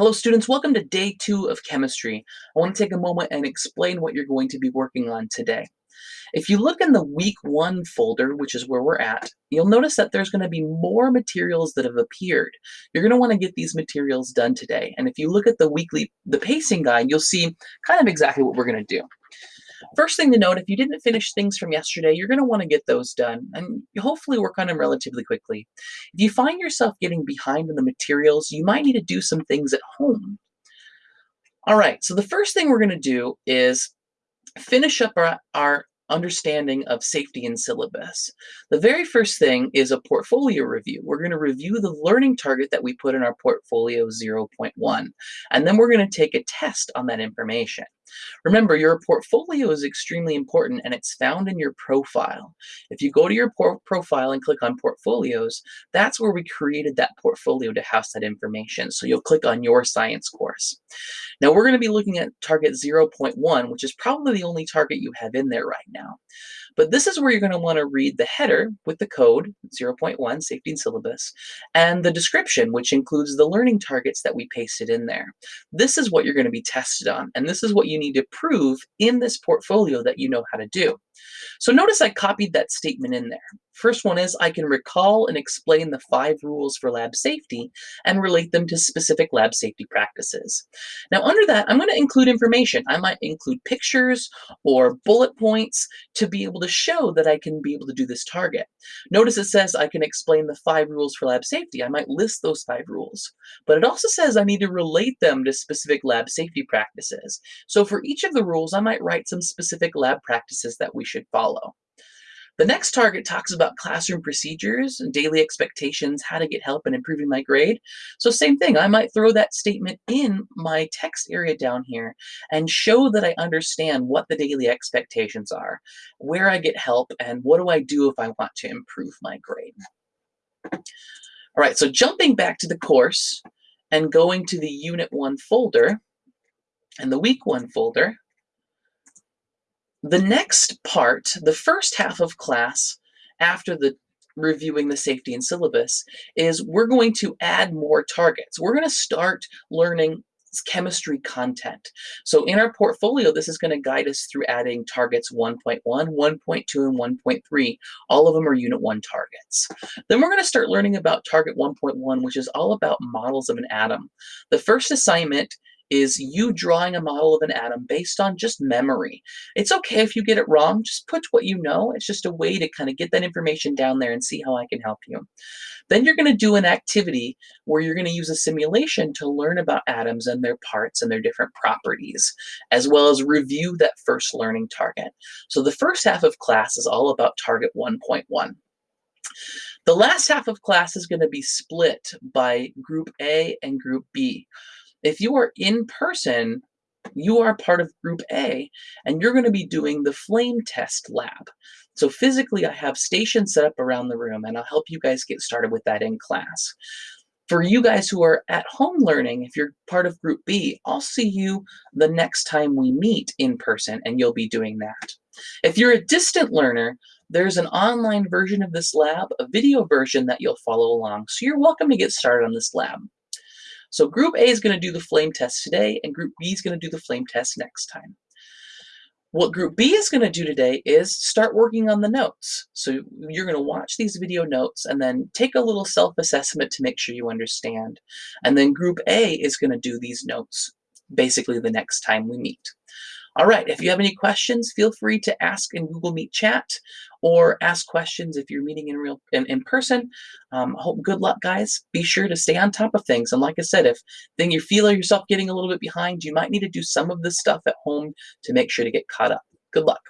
Hello students, welcome to day two of chemistry. I want to take a moment and explain what you're going to be working on today. If you look in the week one folder, which is where we're at, you'll notice that there's going to be more materials that have appeared. You're going to want to get these materials done today. And if you look at the weekly, the pacing guide, you'll see kind of exactly what we're going to do. First thing to note, if you didn't finish things from yesterday, you're going to want to get those done and hopefully work on them relatively quickly. If you find yourself getting behind in the materials, you might need to do some things at home. All right, so the first thing we're going to do is finish up our, our understanding of safety and syllabus. The very first thing is a portfolio review. We're going to review the learning target that we put in our portfolio 0.1, and then we're going to take a test on that information. Remember, your portfolio is extremely important and it's found in your profile. If you go to your profile and click on portfolios, that's where we created that portfolio to house that information. So you'll click on your science course. Now we're going to be looking at target 0.1, which is probably the only target you have in there right now. But this is where you're going to want to read the header with the code 0.1 safety and syllabus and the description which includes the learning targets that we pasted in there. This is what you're going to be tested on and this is what you need to prove in this portfolio that you know how to do. So notice I copied that statement in there. First one is I can recall and explain the five rules for lab safety and relate them to specific lab safety practices. Now under that, I'm going to include information. I might include pictures or bullet points to be able to show that I can be able to do this target. Notice it says I can explain the five rules for lab safety. I might list those five rules, but it also says I need to relate them to specific lab safety practices. So for each of the rules, I might write some specific lab practices that we should follow. The next target talks about classroom procedures and daily expectations, how to get help in improving my grade. So same thing, I might throw that statement in my text area down here and show that I understand what the daily expectations are, where I get help, and what do I do if I want to improve my grade. All right, so jumping back to the course and going to the Unit 1 folder and the Week 1 folder, the next part, the first half of class, after the reviewing the safety and syllabus, is we're going to add more targets. We're going to start learning chemistry content. So in our portfolio, this is going to guide us through adding targets 1.1, 1.2, and 1.3. All of them are Unit 1 targets. Then we're going to start learning about target 1.1, which is all about models of an atom. The first assignment is you drawing a model of an atom based on just memory. It's okay if you get it wrong, just put what you know. It's just a way to kind of get that information down there and see how I can help you. Then you're going to do an activity where you're going to use a simulation to learn about atoms and their parts and their different properties, as well as review that first learning target. So the first half of class is all about target 1.1. The last half of class is going to be split by group A and group B. If you are in person, you are part of group A and you're going to be doing the flame test lab. So physically I have stations set up around the room and I'll help you guys get started with that in class. For you guys who are at home learning, if you're part of group B, I'll see you the next time we meet in person and you'll be doing that. If you're a distant learner, there's an online version of this lab, a video version that you'll follow along. So you're welcome to get started on this lab. So group A is going to do the flame test today, and group B is going to do the flame test next time. What group B is going to do today is start working on the notes. So you're going to watch these video notes and then take a little self-assessment to make sure you understand. And then group A is going to do these notes basically the next time we meet. All right, if you have any questions, feel free to ask in Google Meet chat or ask questions if you're meeting in real in, in person. Um, hope good luck, guys. Be sure to stay on top of things. And like I said, if then you feel yourself getting a little bit behind, you might need to do some of this stuff at home to make sure to get caught up. Good luck.